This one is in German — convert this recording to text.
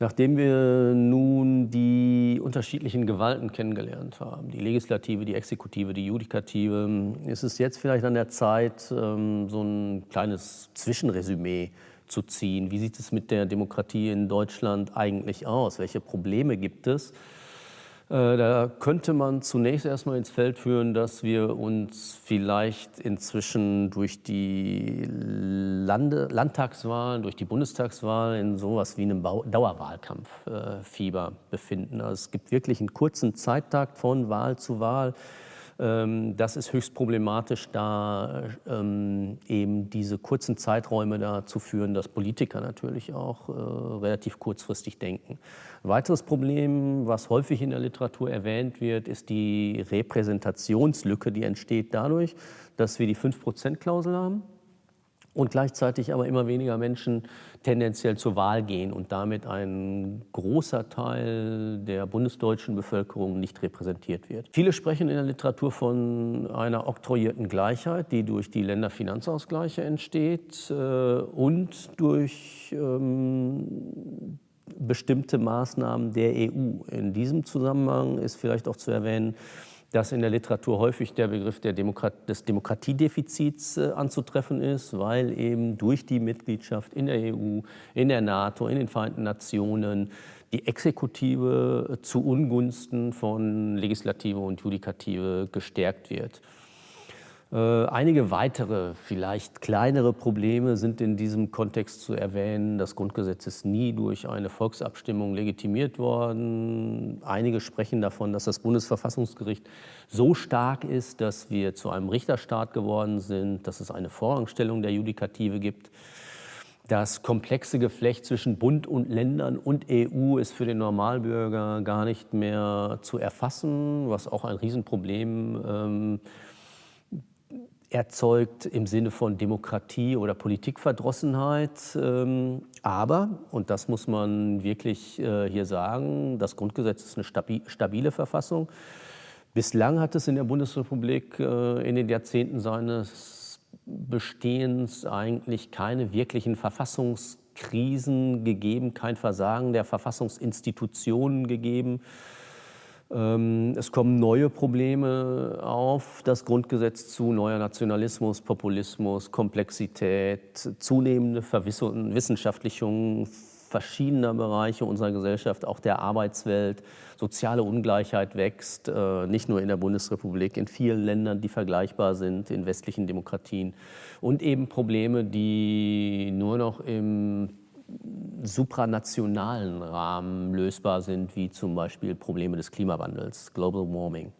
Nachdem wir nun die unterschiedlichen Gewalten kennengelernt haben, die Legislative, die Exekutive, die Judikative, ist es jetzt vielleicht an der Zeit, ähm, so ein kleines Zwischenresümee zu ziehen. Wie sieht es mit der Demokratie in Deutschland eigentlich aus? Welche Probleme gibt es? Äh, da könnte man zunächst erstmal ins Feld führen, dass wir uns vielleicht inzwischen durch die Lande Landtagswahlen, durch die Bundestagswahl in sowas wie einem Dauerwahlkampffieber befinden. Also es gibt wirklich einen kurzen Zeittakt von Wahl zu Wahl. Ähm, das ist höchst problematisch, da ähm, eben diese kurzen Zeiträume dazu führen, dass Politiker natürlich auch äh, relativ kurzfristig denken. Ein weiteres Problem, was häufig in der Literatur erwähnt wird, ist die Repräsentationslücke, die entsteht dadurch, dass wir die 5%-Klausel haben und gleichzeitig aber immer weniger Menschen tendenziell zur Wahl gehen und damit ein großer Teil der bundesdeutschen Bevölkerung nicht repräsentiert wird. Viele sprechen in der Literatur von einer oktroyierten Gleichheit, die durch die Länderfinanzausgleiche entsteht äh, und durch ähm, bestimmte Maßnahmen der EU. In diesem Zusammenhang ist vielleicht auch zu erwähnen, dass in der Literatur häufig der Begriff der Demokrat des Demokratiedefizits äh, anzutreffen ist, weil eben durch die Mitgliedschaft in der EU, in der NATO, in den Vereinten Nationen die Exekutive zu Ungunsten von Legislative und Judikative gestärkt wird. Äh, einige weitere, vielleicht kleinere Probleme sind in diesem Kontext zu erwähnen. Das Grundgesetz ist nie durch eine Volksabstimmung legitimiert worden. Einige sprechen davon, dass das Bundesverfassungsgericht so stark ist, dass wir zu einem Richterstaat geworden sind, dass es eine Vorrangstellung der Judikative gibt. Das komplexe Geflecht zwischen Bund und Ländern und EU ist für den Normalbürger gar nicht mehr zu erfassen, was auch ein Riesenproblem ähm, erzeugt im Sinne von Demokratie oder Politikverdrossenheit. Ähm, aber, und das muss man wirklich äh, hier sagen, das Grundgesetz ist eine stabile Verfassung. Bislang hat es in der Bundesrepublik äh, in den Jahrzehnten seines Bestehens eigentlich keine wirklichen Verfassungskrisen gegeben, kein Versagen der Verfassungsinstitutionen gegeben. Ähm, es kommen neue Probleme auf das Grundgesetz zu, neuer Nationalismus, Populismus, Komplexität, zunehmende Verwissenschaftlichung verschiedener Bereiche unserer Gesellschaft, auch der Arbeitswelt. Soziale Ungleichheit wächst, äh, nicht nur in der Bundesrepublik, in vielen Ländern, die vergleichbar sind, in westlichen Demokratien. Und eben Probleme, die nur noch im supranationalen Rahmen lösbar sind, wie zum Beispiel Probleme des Klimawandels, Global Warming.